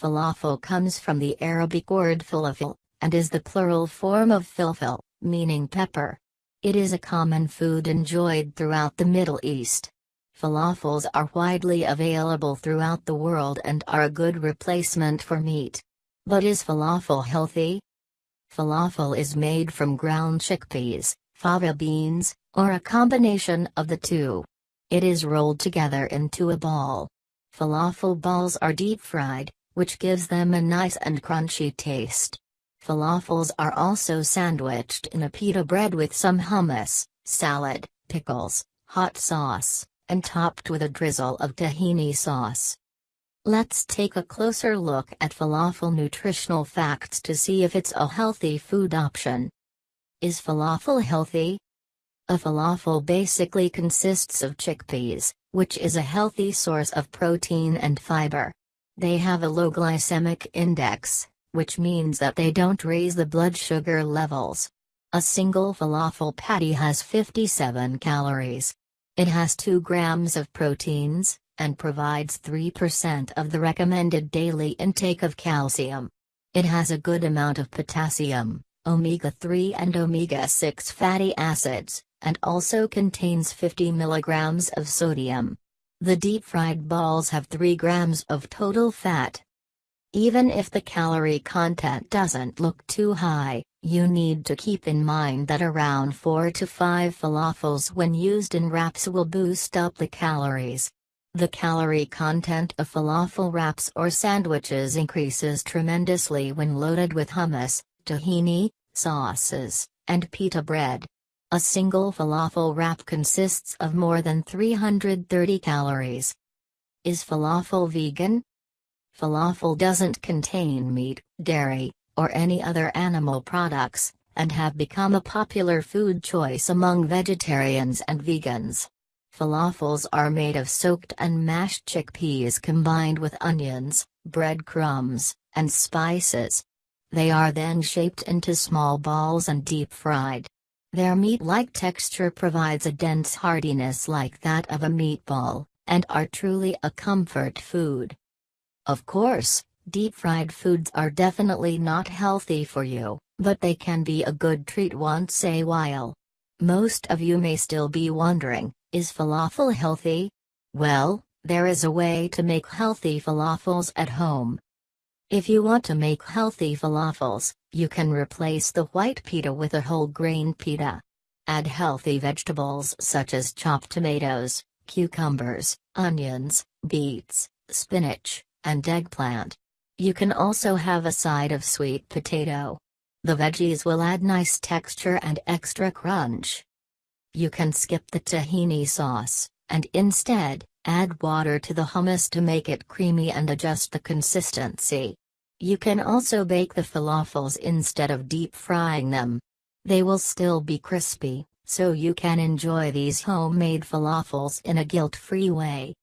Falafel comes from the Arabic word falafel, and is the plural form of filfil, meaning pepper. It is a common food enjoyed throughout the Middle East. Falafels are widely available throughout the world and are a good replacement for meat. But is falafel healthy? Falafel is made from ground chickpeas, fava beans, or a combination of the two. It is rolled together into a ball. Falafel balls are deep fried, which gives them a nice and crunchy taste. Falafels are also sandwiched in a pita bread with some hummus, salad, pickles, hot sauce, and topped with a drizzle of tahini sauce. Let's take a closer look at falafel nutritional facts to see if it's a healthy food option. Is falafel healthy? A falafel basically consists of chickpeas, which is a healthy source of protein and fiber. They have a low glycemic index, which means that they don't raise the blood sugar levels. A single falafel patty has 57 calories. It has 2 grams of proteins, and provides 3% of the recommended daily intake of calcium. It has a good amount of potassium, omega 3 and omega 6 fatty acids, and also contains 50 milligrams of sodium. The deep-fried balls have 3 grams of total fat. Even if the calorie content doesn't look too high, you need to keep in mind that around 4 to 5 falafels when used in wraps will boost up the calories. The calorie content of falafel wraps or sandwiches increases tremendously when loaded with hummus, tahini, sauces, and pita bread. A single falafel wrap consists of more than 330 calories. Is falafel vegan? Falafel doesn't contain meat, dairy, or any other animal products, and have become a popular food choice among vegetarians and vegans. Falafels are made of soaked and mashed chickpeas combined with onions, breadcrumbs, and spices. They are then shaped into small balls and deep fried. Their meat-like texture provides a dense hardiness like that of a meatball, and are truly a comfort food. Of course, deep-fried foods are definitely not healthy for you, but they can be a good treat once a while. Most of you may still be wondering, is falafel healthy? Well, there is a way to make healthy falafels at home. If you want to make healthy falafels, you can replace the white pita with a whole grain pita. Add healthy vegetables such as chopped tomatoes, cucumbers, onions, beets, spinach, and eggplant. You can also have a side of sweet potato. The veggies will add nice texture and extra crunch. You can skip the tahini sauce, and instead, add water to the hummus to make it creamy and adjust the consistency. You can also bake the falafels instead of deep frying them. They will still be crispy, so you can enjoy these homemade falafels in a guilt-free way.